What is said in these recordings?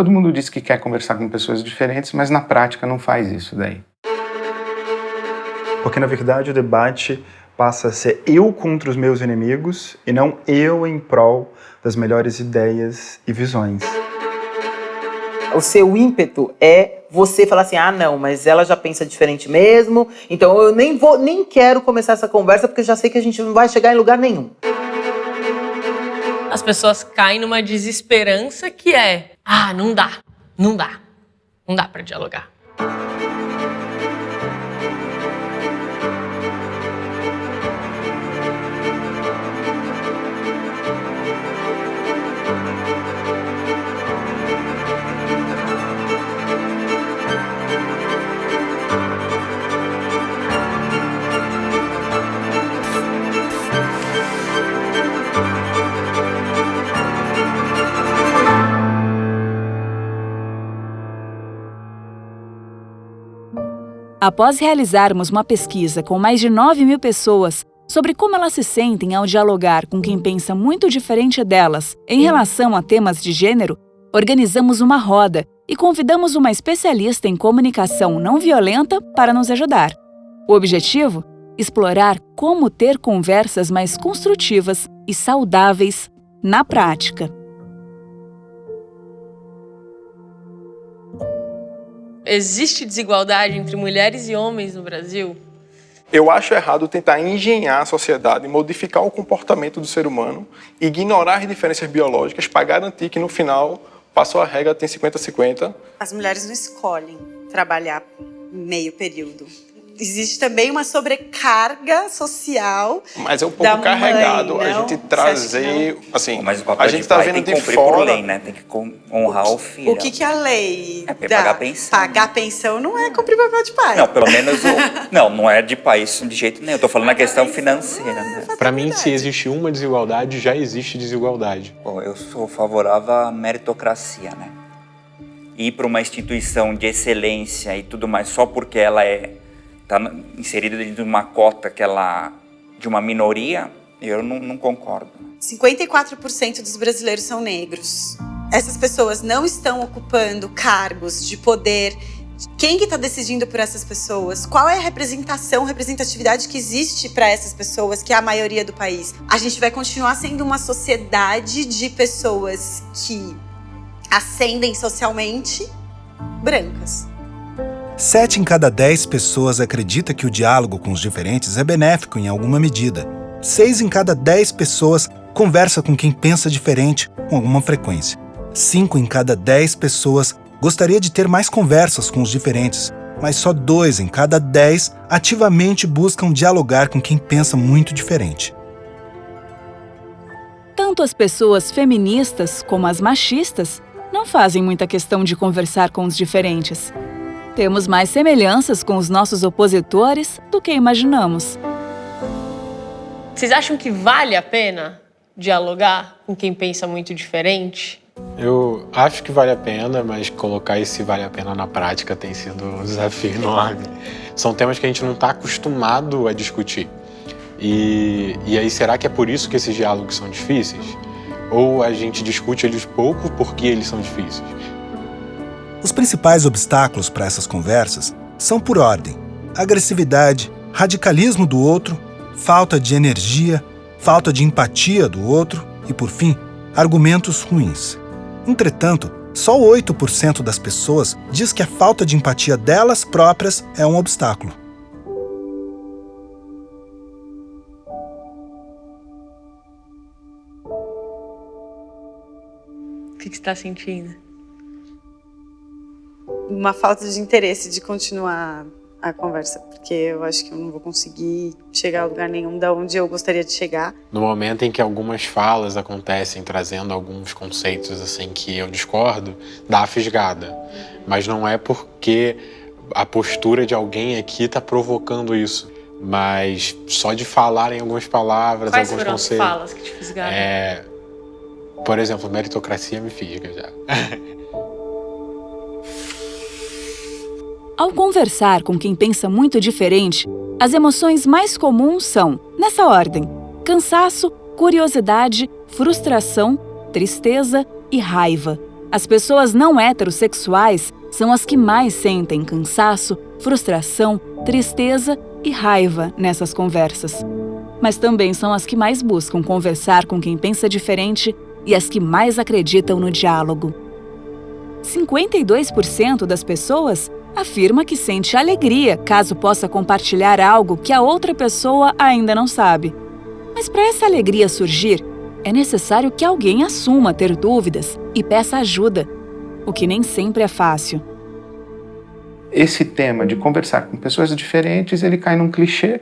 Todo mundo diz que quer conversar com pessoas diferentes, mas na prática não faz isso daí. Porque na verdade o debate passa a ser eu contra os meus inimigos e não eu em prol das melhores ideias e visões. O seu ímpeto é você falar assim: "Ah, não, mas ela já pensa diferente mesmo, então eu nem vou, nem quero começar essa conversa porque já sei que a gente não vai chegar em lugar nenhum". As pessoas caem numa desesperança que é: "Ah, não dá. Não dá. Não dá para dialogar". Após realizarmos uma pesquisa com mais de 9 mil pessoas sobre como elas se sentem ao dialogar com quem pensa muito diferente delas em relação a temas de gênero, organizamos uma roda e convidamos uma especialista em comunicação não violenta para nos ajudar. O objetivo? Explorar como ter conversas mais construtivas e saudáveis na prática. Existe desigualdade entre mulheres e homens no Brasil? Eu acho errado tentar engenhar a sociedade, modificar o comportamento do ser humano, ignorar as diferenças biológicas para garantir que no final passou a regra, tem 50-50. As mulheres não escolhem trabalhar meio período existe também uma sobrecarga social. Mas é um pouco carregado mãe, a gente trazer, assim, mas o papel a gente está vendo tem que de fora. Por lei, né? Tem que honrar o, o filho. O que, que a lei é dá? pagar pensão. Pagar pensão não é cumprir o papel de pai. Não, pelo menos o, não, não é de país de jeito nenhum. Eu tô falando na questão financeira, né? Para mim, se existe uma desigualdade, já existe desigualdade. Bom, eu sou favorável à meritocracia, né? Ir para uma instituição de excelência e tudo mais só porque ela é está inserida dentro de uma cota que ela, de uma minoria, eu não, não concordo. 54% dos brasileiros são negros. Essas pessoas não estão ocupando cargos de poder. Quem que está decidindo por essas pessoas? Qual é a representação, representatividade que existe para essas pessoas, que é a maioria do país? A gente vai continuar sendo uma sociedade de pessoas que ascendem socialmente brancas. Sete em cada dez pessoas acredita que o diálogo com os diferentes é benéfico em alguma medida. Seis em cada dez pessoas conversa com quem pensa diferente com alguma frequência. Cinco em cada dez pessoas gostaria de ter mais conversas com os diferentes, mas só dois em cada dez ativamente buscam dialogar com quem pensa muito diferente. Tanto as pessoas feministas como as machistas não fazem muita questão de conversar com os diferentes. Temos mais semelhanças com os nossos opositores do que imaginamos. Vocês acham que vale a pena dialogar com quem pensa muito diferente? Eu acho que vale a pena, mas colocar esse vale a pena na prática tem sido um desafio enorme. São temas que a gente não está acostumado a discutir. E, e aí, será que é por isso que esses diálogos são difíceis? Ou a gente discute eles pouco porque eles são difíceis? Os principais obstáculos para essas conversas são por ordem: agressividade, radicalismo do outro, falta de energia, falta de empatia do outro e, por fim, argumentos ruins. Entretanto, só 8% das pessoas diz que a falta de empatia delas próprias é um obstáculo. O que você está sentindo? Uma falta de interesse de continuar a conversa, porque eu acho que eu não vou conseguir chegar a lugar nenhum da onde eu gostaria de chegar. No momento em que algumas falas acontecem trazendo alguns conceitos assim que eu discordo, dá a fisgada. Mas não é porque a postura de alguém aqui está provocando isso. Mas só de falar em algumas palavras, Quais alguns foram conceitos. as falas que te fisgaram? É, por exemplo, meritocracia me fisga já. Ao conversar com quem pensa muito diferente, as emoções mais comuns são, nessa ordem: cansaço, curiosidade, frustração, tristeza e raiva. as pessoas não heterossexuais são as que mais sentem cansaço, frustração, tristeza e raiva nessas conversas. Mas também são as que mais buscam conversar com quem pensa diferente e as que mais acreditam no diálogo. 52% das pessoas afirma que sente alegria caso possa compartilhar algo que a outra pessoa ainda não sabe. Mas para essa alegria surgir, é necessário que alguém assuma ter dúvidas e peça ajuda, o que nem sempre é fácil. Esse tema de conversar com pessoas diferentes, ele cai num clichê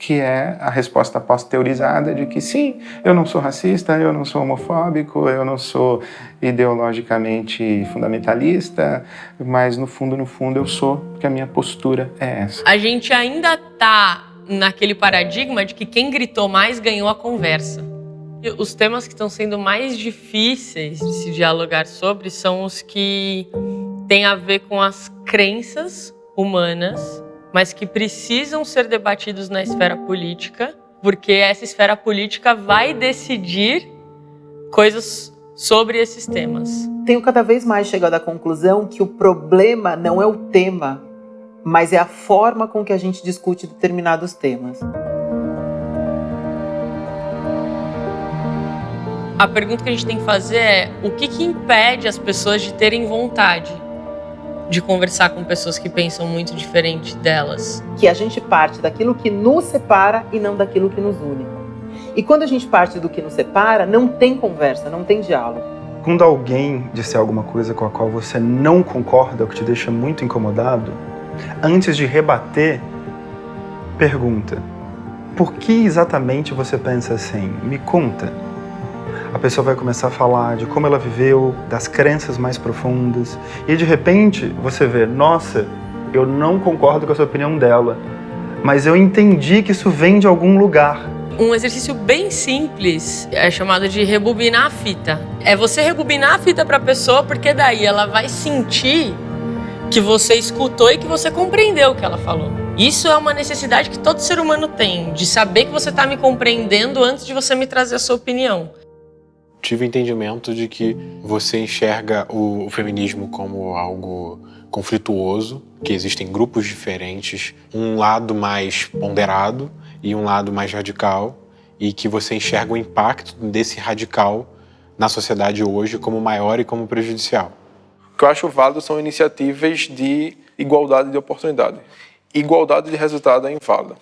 que é a resposta pós-teorizada de que sim, eu não sou racista, eu não sou homofóbico, eu não sou ideologicamente fundamentalista, mas no fundo, no fundo eu sou, porque a minha postura é essa. A gente ainda tá naquele paradigma de que quem gritou mais ganhou a conversa. Os temas que estão sendo mais difíceis de se dialogar sobre são os que têm a ver com as crenças humanas mas que precisam ser debatidos na esfera política, porque essa esfera política vai decidir coisas sobre esses temas. Tenho cada vez mais chegado à conclusão que o problema não é o tema, mas é a forma com que a gente discute determinados temas. A pergunta que a gente tem que fazer é: o que, que impede as pessoas de terem vontade de conversar com pessoas que pensam muito diferente delas. Que a gente parte daquilo que nos separa e não daquilo que nos une. E quando a gente parte do que nos separa, não tem conversa, não tem diálogo. Quando alguém disser alguma coisa com a qual você não concorda, o que te deixa muito incomodado, antes de rebater, pergunta: por que exatamente você pensa assim? Me conta a pessoa vai começar a falar de como ela viveu, das crenças mais profundas, e de repente você vê, nossa, eu não concordo com a opinião dela, mas eu entendi que isso vem de algum lugar. Um exercício bem simples é chamado de rebobinar a fita. É você rebobinar a fita para a pessoa, porque daí ela vai sentir que você escutou e que você compreendeu o que ela falou. Isso é uma necessidade que todo ser humano tem, de saber que você está me compreendendo antes de você me trazer a sua opinião tive o entendimento de que você enxerga o, feminismo como algo conflituoso, que existem grupos diferentes, um lado mais ponderado e um lado mais radical, e que você enxerga o impacto desse radical na sociedade hoje como maior e como prejudicial. O que eu acho válido são iniciativas de igualdade de oportunidade. Igualdade de resultado é inválida.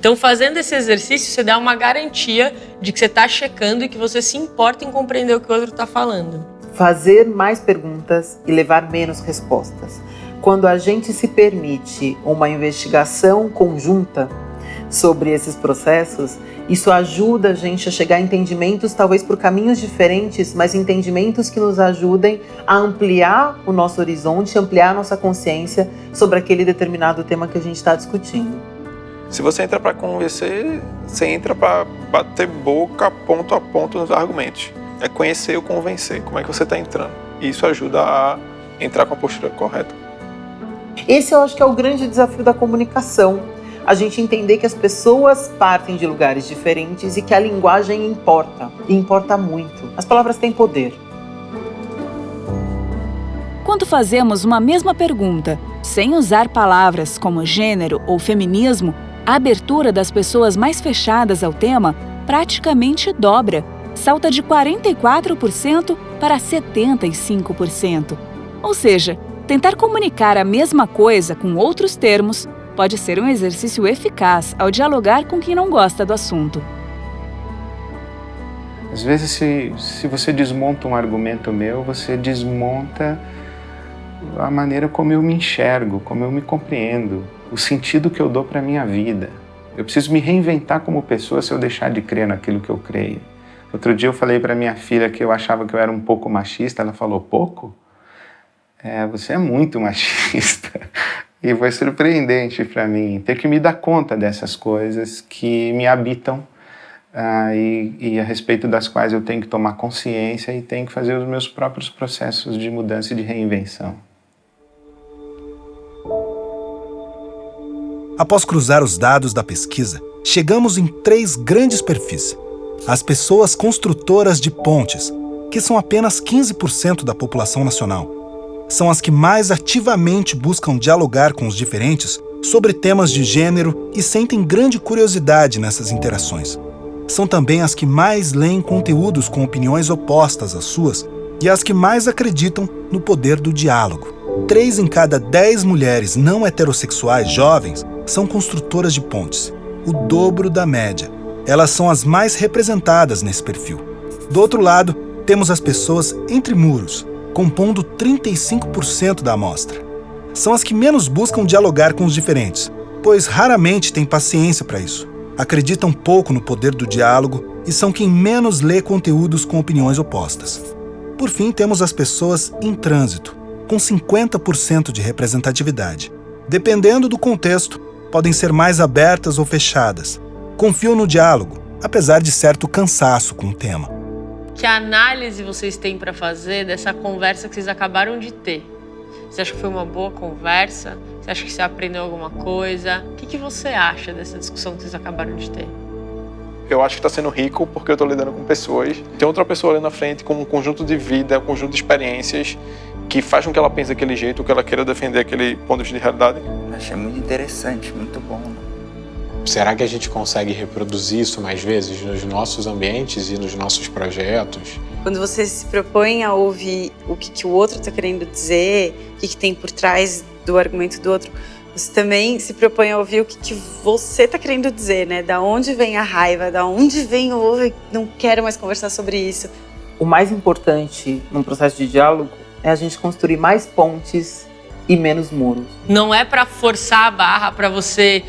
Então, fazendo esse exercício, você dá uma garantia de que você está checando e que você se importa em compreender o que o outro está falando. Fazer mais perguntas e levar menos respostas. Quando a gente se permite uma investigação conjunta sobre esses processos, isso ajuda a gente a chegar a entendimentos, talvez por caminhos diferentes, mas entendimentos que nos ajudem a ampliar o nosso horizonte, ampliar a nossa consciência sobre aquele determinado tema que a gente está discutindo. Se você entra para convencer, você entra para bater boca ponto a ponto nos argumentos. É conhecer ou convencer. Como é que você está entrando? E isso ajuda a entrar com a postura correta. Esse eu acho que é o grande desafio da comunicação. A gente entender que as pessoas partem de lugares diferentes e que a linguagem importa. E importa muito. As palavras têm poder. Quando fazemos uma mesma pergunta, sem usar palavras como gênero ou feminismo, a abertura das pessoas mais fechadas ao tema praticamente dobra, salta de 44% para 75%. Ou seja, tentar comunicar a mesma coisa com outros termos pode ser um exercício eficaz ao dialogar com quem não gosta do assunto. Às vezes, se, se você desmonta um argumento meu, você desmonta a maneira como eu me enxergo, como eu me compreendo, o sentido que eu dou para a minha vida. Eu preciso me reinventar como pessoa se eu deixar de crer naquilo que eu creio. Outro dia eu falei para minha filha que eu achava que eu era um pouco machista, ela falou, pouco? É, você é muito machista. E foi surpreendente para mim ter que me dar conta dessas coisas que me habitam ah, e, e, a respeito das quais eu tenho que tomar consciência e tenho que fazer os meus próprios processos de mudança e de reinvenção. Após cruzar os dados da pesquisa, chegamos em três grandes perfis: as pessoas construtoras de pontes, que são apenas 15% da população nacional. São as que mais ativamente buscam dialogar com os diferentes sobre temas de gênero e sentem grande curiosidade nessas interações. São também as que mais leem conteúdos com opiniões opostas às suas e as que mais acreditam no poder do diálogo. Três em cada dez mulheres não heterossexuais jovens são construtoras de pontes, o dobro da média. Elas são as mais representadas nesse perfil. Do outro lado, temos as pessoas entre muros, compondo 35% da amostra. São as que menos buscam dialogar com os diferentes, pois raramente têm paciência para isso. Acreditam pouco no poder do diálogo e são quem menos lê conteúdos com opiniões opostas. Por fim, temos as pessoas em trânsito, com 50% de representatividade. Dependendo do contexto, podem ser mais abertas ou fechadas. Confiam no diálogo, apesar de certo cansaço com o tema. Que análise vocês têm para fazer dessa conversa que vocês acabaram de ter? Você acha que foi uma boa conversa? Você acha que você aprendeu alguma coisa? O que, que você acha dessa discussão que vocês acabaram de ter? Eu acho que está sendo rico porque eu estou lidando com pessoas. Tem outra pessoa ali na frente com um conjunto de vida, um conjunto de experiências que faz com que ela pense daquele jeito, que ela queira defender aquele ponto de realidade. Achei muito interessante, muito bom. Será que a gente consegue reproduzir isso mais vezes nos nossos ambientes e nos nossos projetos? Quando você se propõe a ouvir o que, que o outro está querendo dizer, o que, que tem por trás do argumento do outro, você também se propõe a ouvir o que, que você está querendo dizer, né? Da onde vem a raiva, da onde vem o não quero mais conversar sobre isso. O mais importante num processo de diálogo é a gente construir mais pontes e menos muros. Não é para forçar a barra para você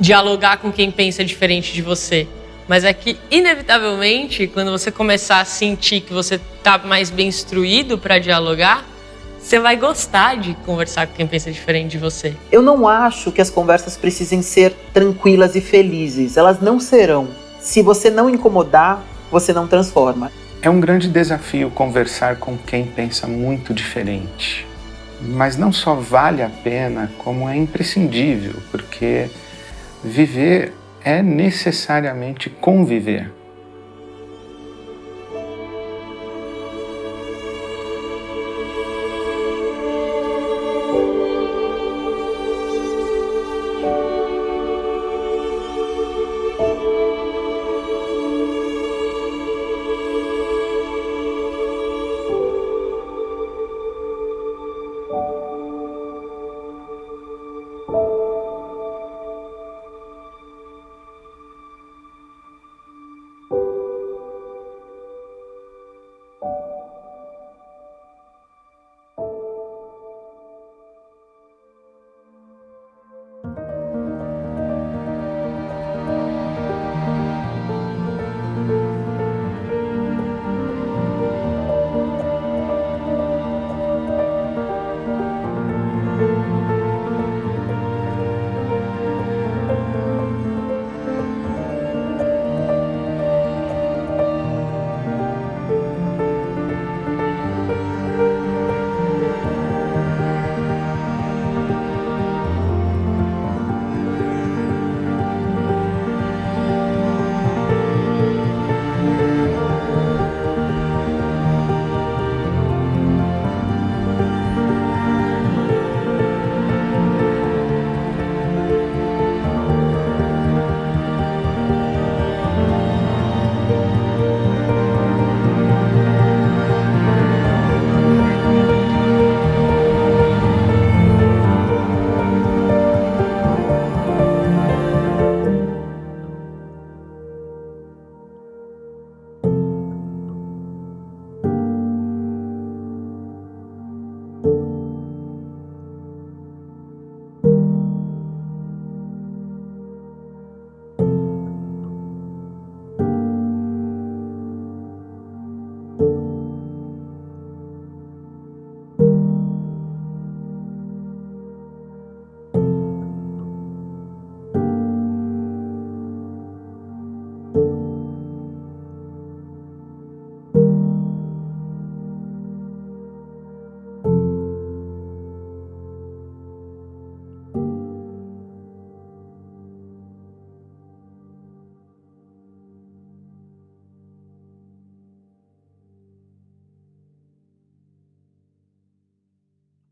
dialogar com quem pensa diferente de você, mas é que inevitavelmente, quando você começar a sentir que você está mais bem instruído para dialogar, você vai gostar de conversar com quem pensa diferente de você. Eu não acho que as conversas precisem ser tranquilas e felizes. Elas não serão. Se você não incomodar, você não transforma. É um grande desafio conversar com quem pensa muito diferente. Mas não só vale a pena, como é imprescindível, porque viver é necessariamente conviver.